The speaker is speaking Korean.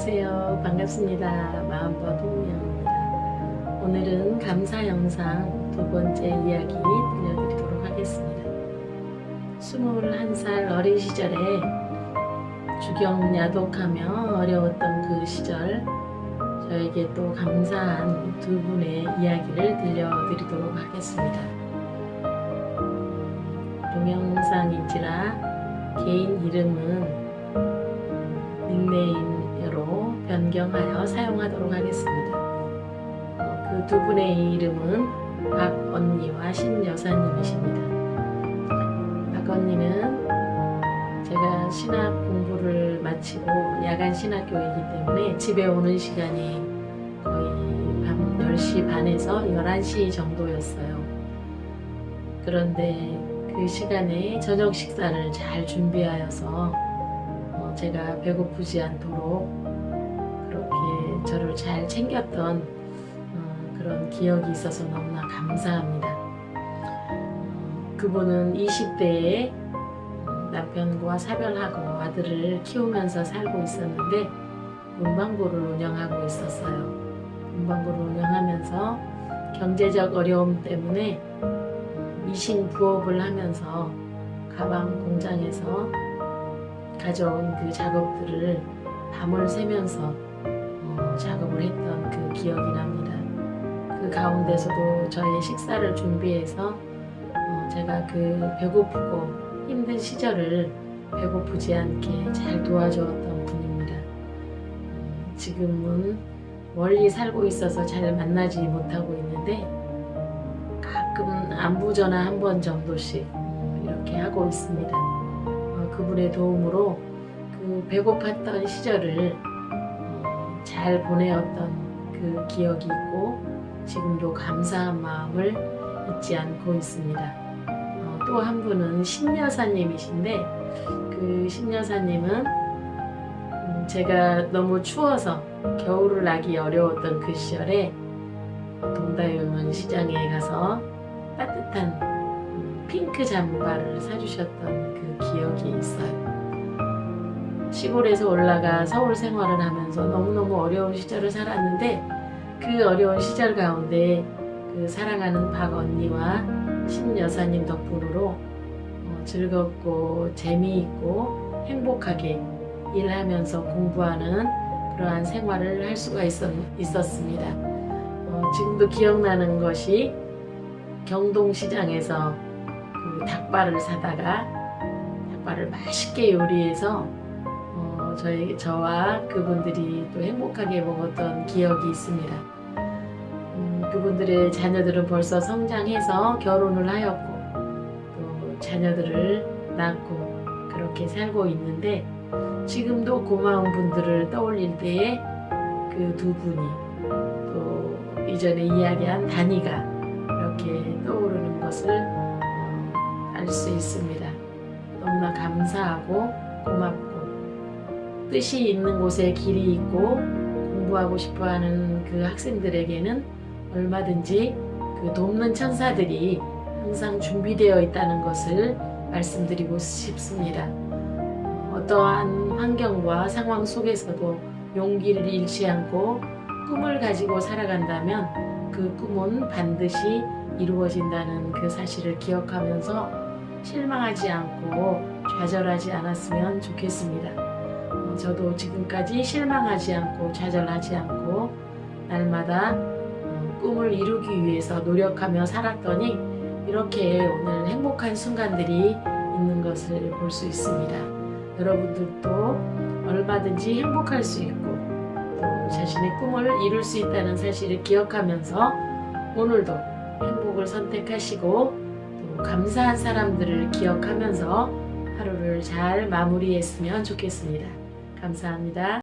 안녕하세요. 반갑습니다. 마음과 동명입니다. 오늘은 감사 영상 두 번째 이야기 들려드리도록 하겠습니다. 21살 어린 시절에 주경 야독하며 어려웠던 그 시절 저에게 또 감사한 두 분의 이야기를 들려드리도록 하겠습니다. 동영상인지라 개인 이름은 닉네임 으로 변경하여 사용하도록 하겠습니다. 어, 그두 분의 이름은 박언니와 신여사님이십니다. 박언니는 제가 신학 공부를 마치고 야간 신학교이기 때문에 집에 오는 시간이 거의 밤 10시 반에서 11시 정도였어요. 그런데 그 시간에 저녁 식사를 잘 준비하여서 어, 제가 배고프지 않도록 그렇게 저를 잘 챙겼던 어, 그런 기억이 있어서 너무나 감사합니다. 어, 그분은 20대에 남편과 사별하고 아들을 키우면서 살고 있었는데 문방구를 운영하고 있었어요. 문방구를 운영하면서 경제적 어려움 때문에 미싱 부업을 하면서 가방 공장에서 가져온 그 작업들을 밤을 새면서 어, 작업을 했던 그 기억이 납니다. 그 가운데서도 저의 식사를 준비해서 어, 제가 그 배고프고 힘든 시절을 배고프지 않게 잘 도와주었던 분입니다. 음, 지금은 멀리 살고 있어서 잘 만나지 못하고 있는데 가끔 안부 전화 한 번 정도씩 음, 이렇게 하고 있습니다. 어, 그분의 도움으로 그 배고팠던 시절을 어, 잘 보내었던 그 기억이 있고 지금도 감사한 마음을 잊지 않고 있습니다. 어, 또한 분은 신여사님이신데 그 신여사님은 음, 제가 너무 추워서 겨울을 나기 어려웠던 그 시절에 동다유문 시장에 가서 따뜻한 음, 핑크 잠바를 사주셨던 그 기억이 있어요. 시골에서 올라가 서울 생활을 하면서 너무너무 어려운 시절을 살았는데 그 어려운 시절 가운데 그 사랑하는 박 언니와 신 여사님 덕분으로 어, 즐겁고 재미있고 행복하게 일하면서 공부하는 그러한 생활을 할 수가 있었, 있었습니다. 어, 지금도 기억나는 것이 경동시장에서 그 닭발을 사다가 닭발을 맛있게 요리해서 어, 저희, 저와 그분들이 또 행복하게 먹었던 기억이 있습니다. 음, 그분들의 자녀들은 벌써 성장해서 결혼을 하였고 또 자녀들을 낳고 그렇게 살고 있는데 지금도 고마운 분들을 떠올릴 때에 그 두 분이 또 이전에 이야기한 단이가 이렇게 떠오르는 것을 수 있습니다. 너무나 감사하고 고맙고 뜻이 있는 곳에 길이 있고 공부하고 싶어하는 그 학생들에게는 얼마든지 그 돕는 천사들이 항상 준비되어 있다는 것을 말씀드리고 싶습니다. 어떠한 환경과 상황 속에서도 용기를 잃지 않고 꿈을 가지고 살아간다면 그 꿈은 반드시 이루어진다는 그 사실을 기억하면서 실망하지 않고 좌절하지 않았으면 좋겠습니다. 어, 저도 지금까지 실망하지 않고 좌절하지 않고 날마다 어, 꿈을 이루기 위해서 노력하며 살았더니 이렇게 오늘 행복한 순간들이 있는 것을 볼 수 있습니다. 여러분들도 얼마든지 행복할 수 있고 또 자신의 꿈을 이룰 수 있다는 사실을 기억하면서 오늘도 행복을 선택하시고 또 감사한 사람들을 기억하면서 하루를 잘 마무리했으면 좋겠습니다. 감사합니다.